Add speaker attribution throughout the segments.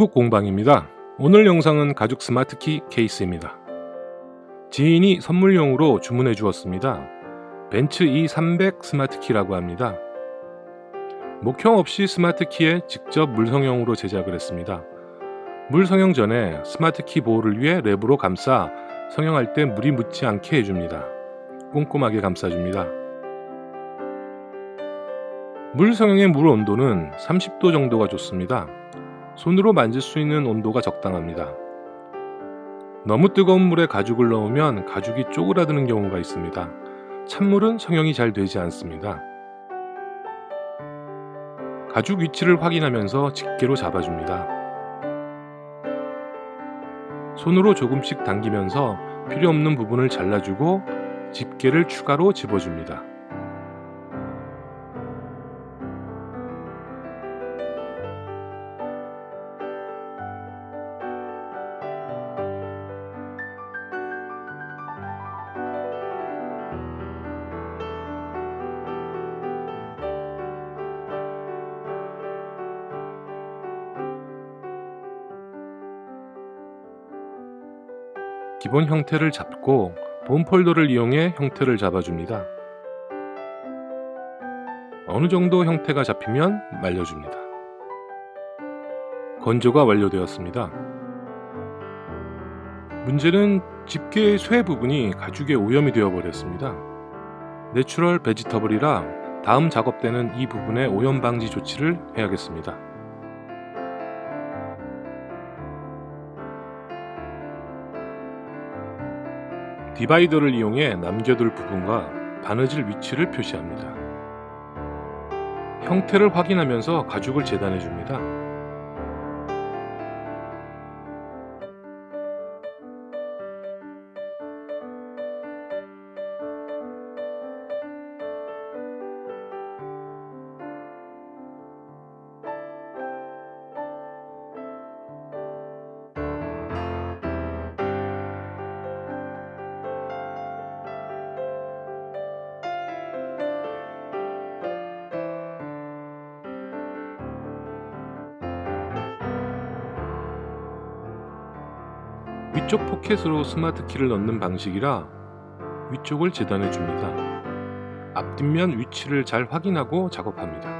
Speaker 1: 작곡 공방입니다. 오늘 영상은 가죽 스마트키 케이스입니다. 지인이 선물용으로 주문해 주었습니다. 벤츠 E300 스마트키라고 합니다. 목형 없이 스마트키에 직접 물성형으로 제작을 했습니다. 물성형 전에 스마트키 보호를 위해 랩으로 감싸 성형할 때 물이 묻지 않게 해줍니다. 꼼꼼하게 감싸줍니다. 물 성형의 물 온도는 30도 정도가 좋습니다. 손으로 만질 수 있는 온도가 적당합니다. 너무 뜨거운 물에 가죽을 넣으면 가죽이 쪼그라드는 경우가 있습니다. 찬물은 성형이 잘 되지 않습니다. 가죽 위치를 확인하면서 집게로 잡아줍니다. 손으로 조금씩 당기면서 필요 없는 부분을 잘라주고 집게를 추가로 집어줍니다. 기본 형태를 잡고 bone folder를 이용해 형태를 잡아줍니다. 어느 정도 형태가 잡히면 말려줍니다. 건조가 완료되었습니다. 문제는 집게의 쇠 부분이 가죽에 오염이 되어버렸습니다. natural vegetable이라 다음 작업 때는 이 부분의 오염 방지 조치를 해야겠습니다. 디바이더를 이용해 남겨둘 부분과 바느질 위치를 표시합니다. 형태를 확인하면서 가죽을 재단해 줍니다. 위쪽 포켓으로 스마트 키를 넣는 방식이라 위쪽을 재단해 줍니다. 앞뒷면 위치를 잘 확인하고 작업합니다.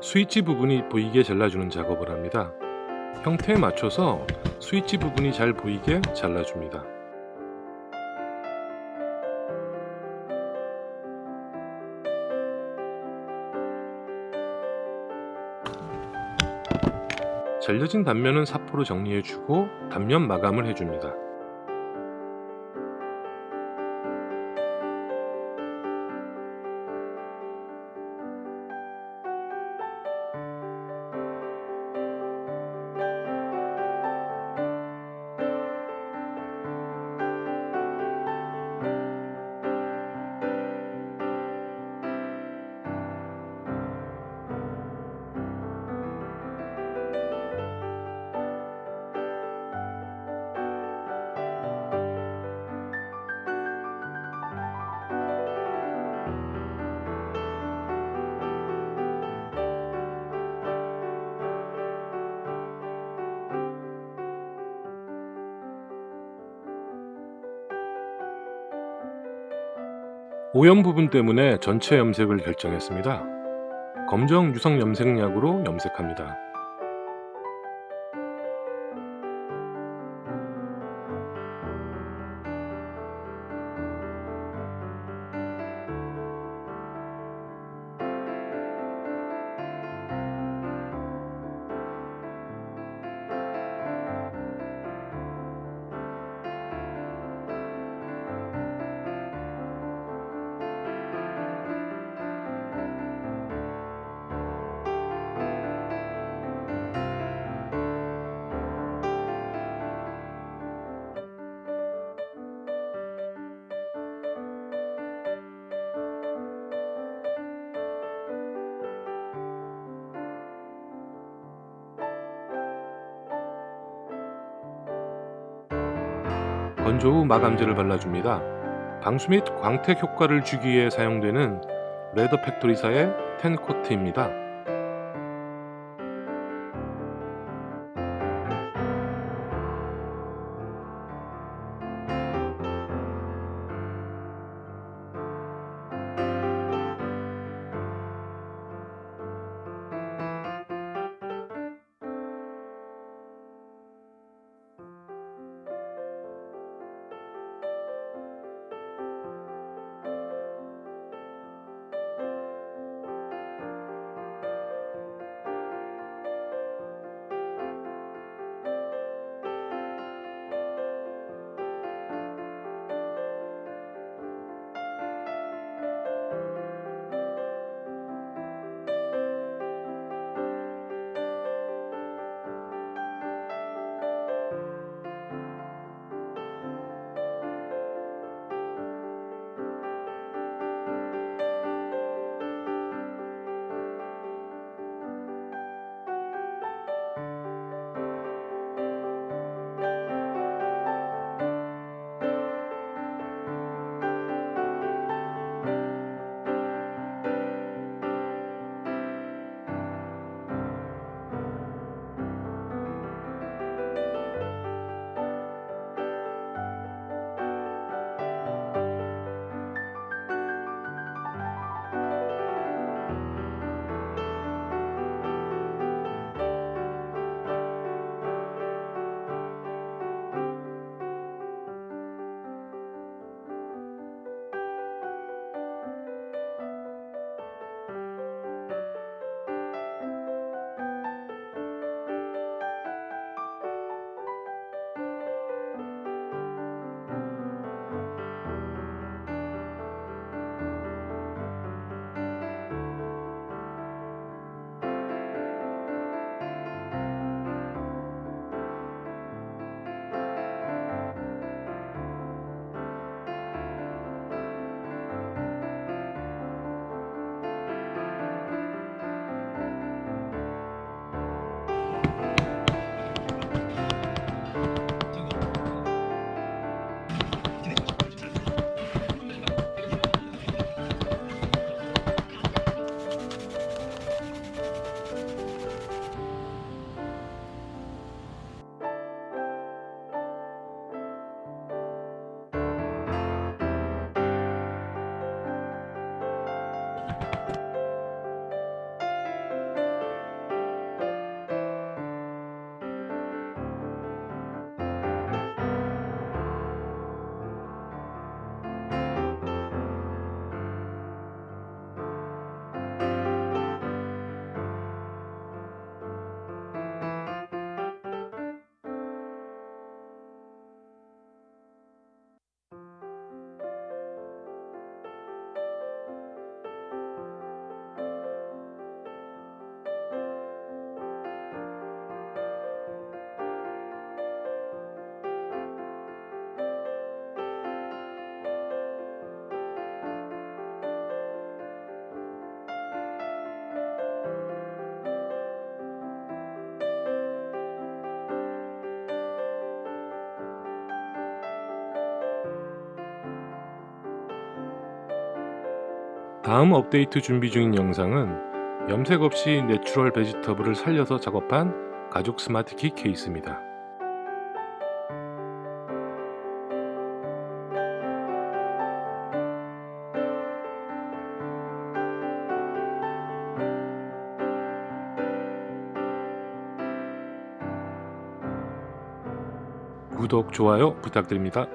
Speaker 1: 스위치 부분이 보이게 잘라주는 작업을 합니다. 형태에 맞춰서 스위치 부분이 잘 보이게 잘라줍니다. 잘려진 단면은 사포로 정리해주고 단면 마감을 해줍니다. 오염 부분 때문에 전체 염색을 결정했습니다. 검정 유성 염색약으로 염색합니다. 건조 후 마감제를 발라줍니다. 방수 및 광택 효과를 주기 위해 사용되는 레더 팩토리사의 텐코트입니다. 다음 업데이트 준비 중인 영상은 염색 없이 natural vegetable을 살려서 작업한 가죽 스마트키 케이스입니다. 구독, 좋아요 부탁드립니다.